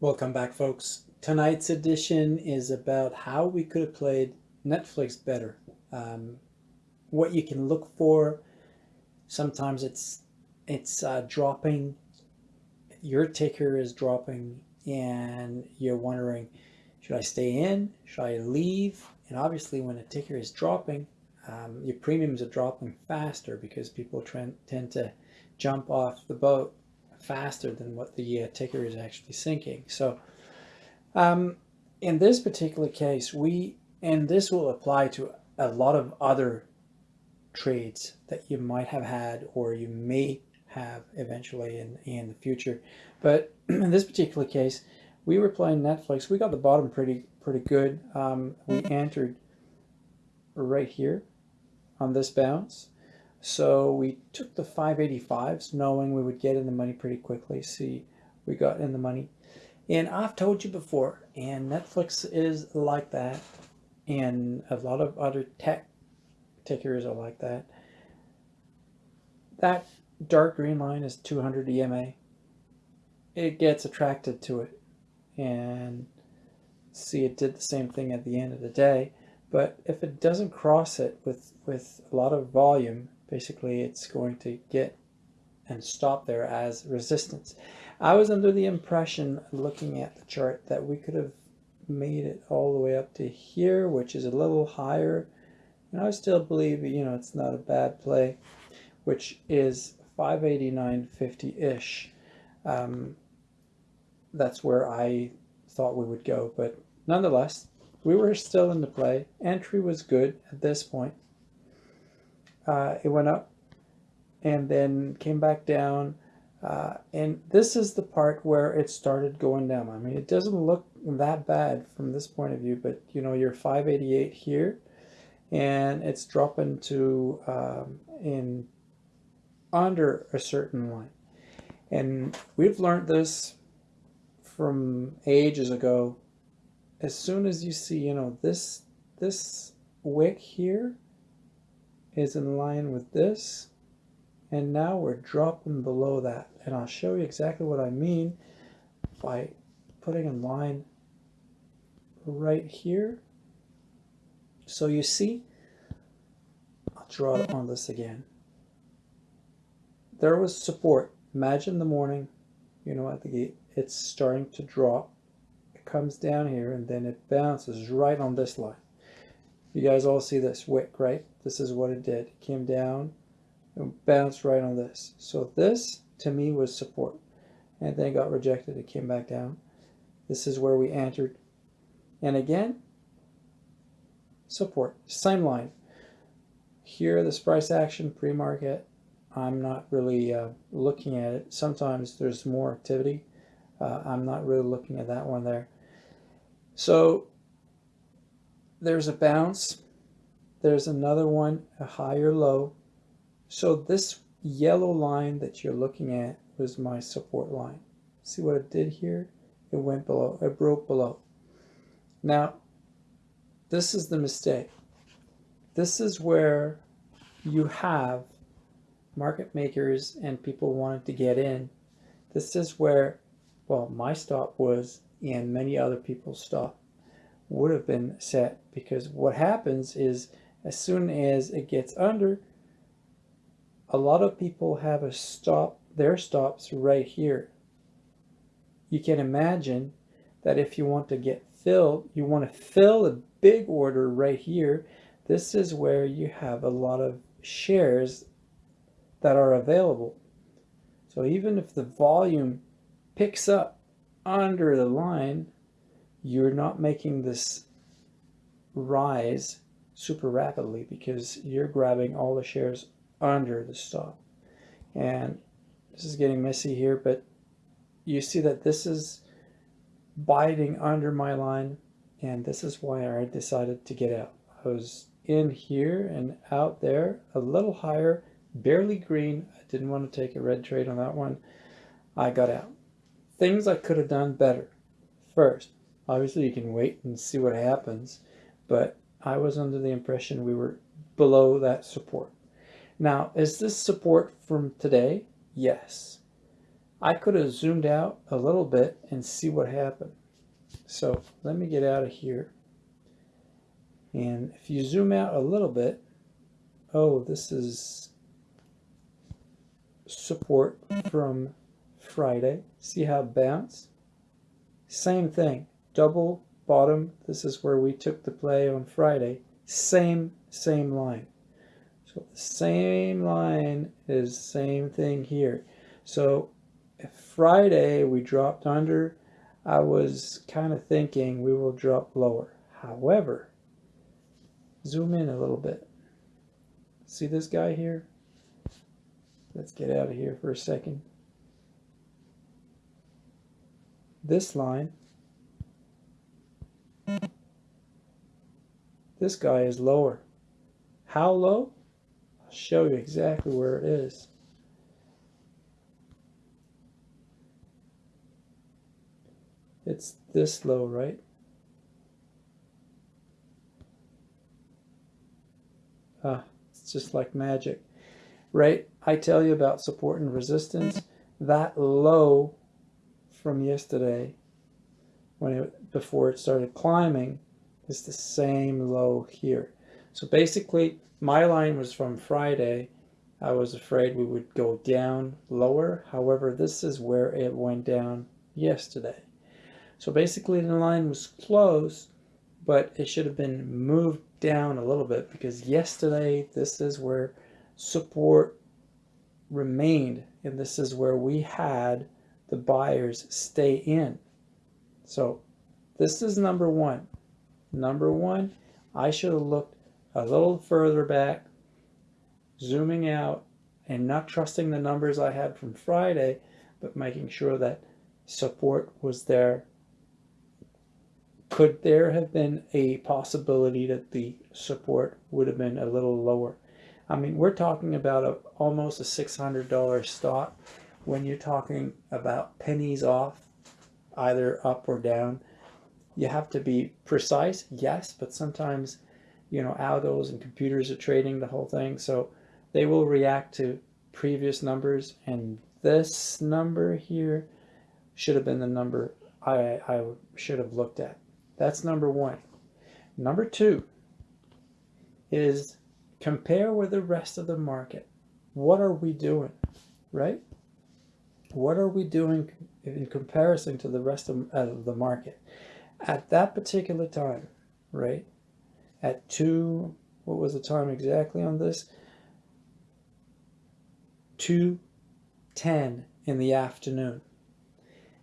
Welcome back, folks. Tonight's edition is about how we could have played Netflix better. Um, what you can look for. Sometimes it's it's uh, dropping. Your ticker is dropping, and you're wondering, should I stay in? Should I leave? And obviously, when a ticker is dropping, um, your premiums are dropping faster because people tend to jump off the boat faster than what the uh, ticker is actually sinking. So um, in this particular case, we, and this will apply to a lot of other trades that you might have had or you may have eventually in, in the future. But in this particular case, we were playing Netflix. We got the bottom pretty pretty good. Um, we entered right here on this bounce. So we took the 585s knowing we would get in the money pretty quickly. See, we got in the money. And I've told you before, and Netflix is like that. And a lot of other tech tickers are like that. That dark green line is 200 EMA. It gets attracted to it. And see, it did the same thing at the end of the day. But if it doesn't cross it with, with a lot of volume, basically it's going to get and stop there as resistance. I was under the impression looking at the chart that we could have made it all the way up to here, which is a little higher. And I still believe, you know, it's not a bad play, which is 589.50-ish. Um, that's where I thought we would go. But nonetheless, we were still in the play. Entry was good at this point uh, it went up and then came back down. Uh, and this is the part where it started going down. I mean, it doesn't look that bad from this point of view, but you know, you're 588 here and it's dropping to um, in under a certain line. And we've learned this from ages ago. As soon as you see, you know, this, this wick here, is in line with this. And now we're dropping below that. And I'll show you exactly what I mean by putting a line right here. So you see I'll draw it on this again. There was support. Imagine the morning you know at the gate. It's starting to drop. It comes down here and then it bounces right on this line you guys all see this wick right this is what it did. It came down and bounced right on this. So this, to me, was support. And then got rejected. It came back down. This is where we entered. And again, support. Same line. Here, this price action pre-market, I'm not really uh, looking at it. Sometimes there's more activity. Uh, I'm not really looking at that one there. So there's a bounce there's another one, a higher low. So this yellow line that you're looking at was my support line. See what it did here? It went below, it broke below. Now, this is the mistake. This is where you have market makers and people wanting to get in. This is where, well, my stop was and many other people's stop would have been set because what happens is as soon as it gets under, a lot of people have a stop, their stops right here. You can imagine that if you want to get filled, you want to fill a big order right here. This is where you have a lot of shares that are available. So even if the volume picks up under the line, you're not making this rise super rapidly because you're grabbing all the shares under the stop. And this is getting messy here, but you see that this is biting under my line and this is why I decided to get out. I was in here and out there a little higher, barely green. I didn't want to take a red trade on that one. I got out. Things I could have done better. First, obviously you can wait and see what happens, but I was under the impression we were below that support. Now, is this support from today? Yes. I could have zoomed out a little bit and see what happened. So let me get out of here. And if you zoom out a little bit, oh, this is support from Friday. See how it bounced? Same thing, double bottom. This is where we took the play on Friday. Same, same line. So the same line is same thing here. So Friday we dropped under, I was kind of thinking we will drop lower. However, zoom in a little bit. See this guy here? Let's get out of here for a second. This line, this guy is lower. How low? I'll show you exactly where it is. It's this low, right? Ah, it's just like magic, right? I tell you about support and resistance. That low from yesterday, when it, before it started climbing, is the same low here. So basically, my line was from Friday. I was afraid we would go down lower. However, this is where it went down yesterday. So basically the line was close, but it should have been moved down a little bit because yesterday this is where support remained and this is where we had the buyers stay in. So this is number one. Number one, I should have looked a little further back, zooming out and not trusting the numbers I had from Friday, but making sure that support was there could there have been a possibility that the support would have been a little lower? I mean, we're talking about a, almost a $600 stock when you're talking about pennies off, either up or down. You have to be precise, yes, but sometimes, you know, algos and computers are trading the whole thing. So they will react to previous numbers. And this number here should have been the number I, I should have looked at. That's number one. Number two is compare with the rest of the market. What are we doing, right? What are we doing in comparison to the rest of, the market? At that particular time, right? At two, what was the time exactly on this? 2.10 in the afternoon.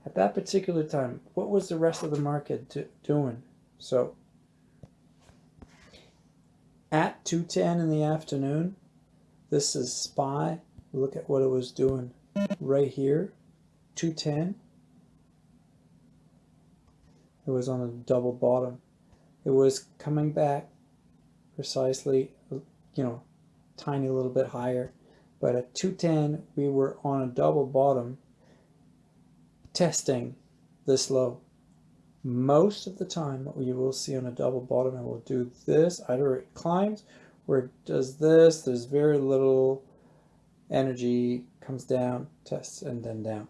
At that particular time, what was the rest of the market doing? So at 2.10 in the afternoon, this is SPY. Look at what it was doing right here, 210. It was on a double bottom. It was coming back precisely, you know, tiny little bit higher. But at 210, we were on a double bottom testing this low. Most of the time what you will see on a double bottom, it will do this, either it climbs or it does this, there's very little energy, comes down, tests, and then down.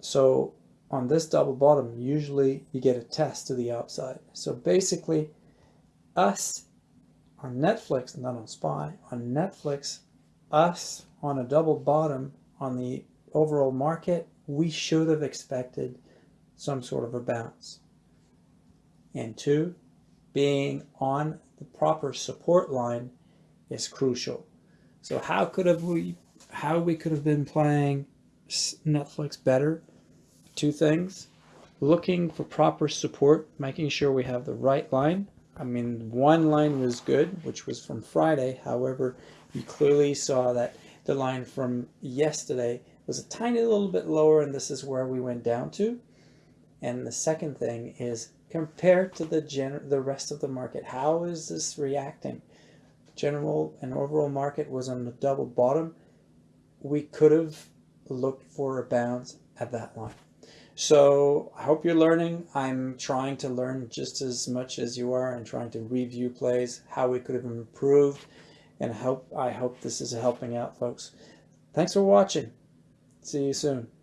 So on this double bottom, usually you get a test to the upside. So basically, us on Netflix, not on SPY, on Netflix, us on a double bottom on the overall market we should have expected some sort of a bounce. And two, being on the proper support line is crucial. So how could have we how we could have been playing Netflix better? Two things. Looking for proper support, making sure we have the right line. I mean, one line was good, which was from Friday. However, you clearly saw that the line from yesterday was a tiny little bit lower and this is where we went down to. And the second thing is compared to the gen the rest of the market, how is this reacting? General and overall market was on the double bottom. We could have looked for a bounce at that line. So I hope you're learning. I'm trying to learn just as much as you are and trying to review plays, how we could have improved, and hope I hope this is helping out folks. Thanks for watching. See you soon.